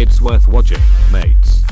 It's worth watching, mates.